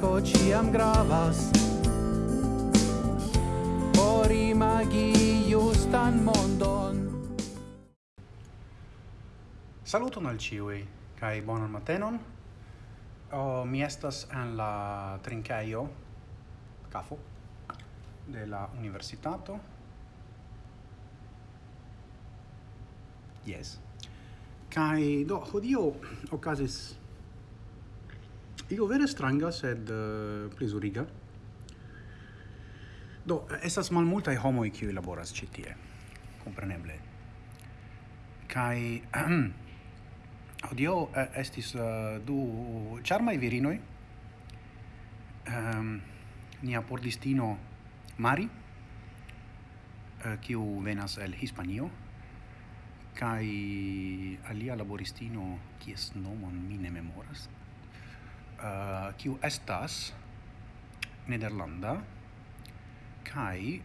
amiko ciam gravas por imagi justan mondon Saluton al ciui, kai bonan matenon. Oh, mi estas en la trincaio CAFO de la universitato. Yes. Kai do hodio okazis Igo vere stranga, sed eh, uh, plezuriga. Do, estas malmultaj homoj kiuj laboras ĉi tie, kompreneble. Kai Odio uh, estis uh, du charmai virinoi. Um, ehm, nia pordistino Mari, uh, kiu venas el Hispanio, kai alia laboristino kies nomon mi ne memoras uh, kiu estas nederlanda kai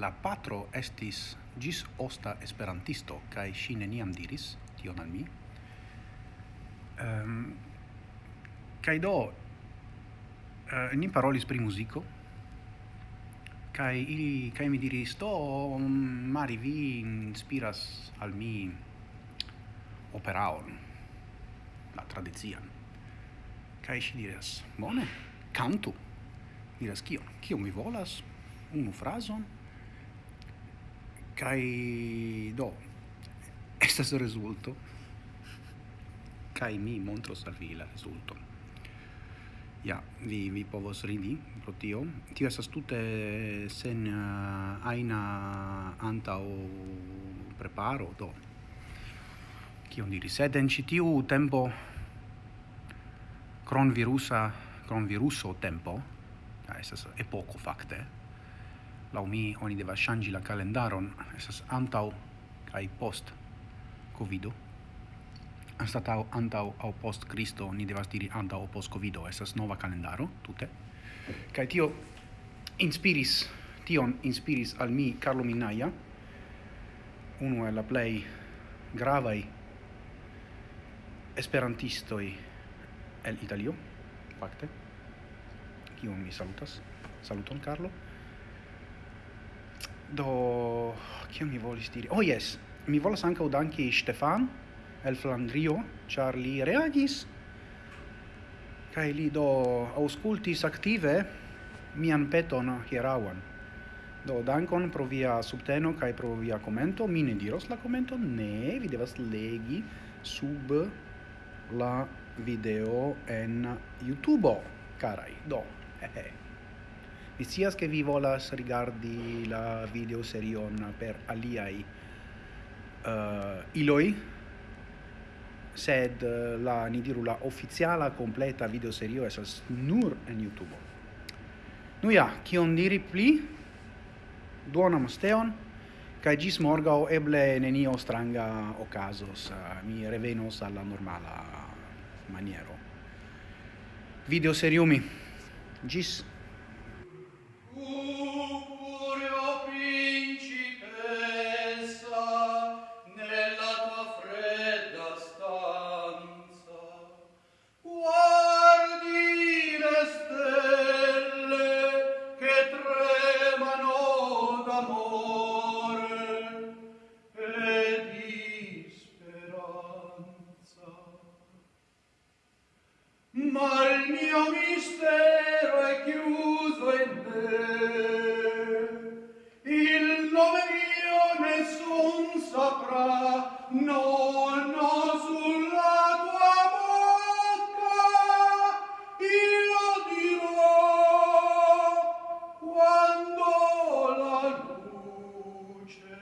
la patro estis gis osta esperantisto kai si neniam diris tion al mi. Um, kai do uh, ni parolis pri muziko kai ili kai mi diris to mari vi inspiras al mi operaon la tradician kai si diras, bone, kantu. Diras, kio kio mi volas? Unu frazon. kai do, estas rezulto. kai mi montros al vi la rezulton. Ja, vi, vi povos ridi pro tio. Tio estas tute sen uh, aina antaŭ preparo, do. Kion diri? Sed en ĉi tiu tempo cronvirusa cronviruso tempo ja estas epoko fakte la mi oni deva ŝanĝi la calendaron esas antau kai post covido. Anstatau antau au post Kristo ni devas diri antau au post covido esas nova calendaro tute. Kai tio inspiris tion inspiris al mi Carlo Minaya uno el la play gravai esperantistoi el Italio, fakte, kiun mi salutas. Saluton, Carlo. Do, kion mi volis diri? Oh, yes, mi volas ankaŭ danki Stefan el Flandrio, char li reagis kaj li do auscultis active mian peton hierauan. Do dankon pro via subteno kaj pro via commento. Mi ne diros la commento, ne, vi devas legi sub la video en YouTube, carai. Do, eh, eh. Mi che vi volas rigardi la video serion per aliai uh, iloi, sed eh, la ni diru la ufficiala completa video serio esas nur en YouTube. Nu ja, kion diri pli? Duonam steon kai gis morgau eble nenio stranga ocasos, eh, mi revenos alla normala maniero. Video seriumi. Gis mistero è chiuso te. Il nome mio nessun saprà, no, no, sulla tua bocca io dirò quando la luce.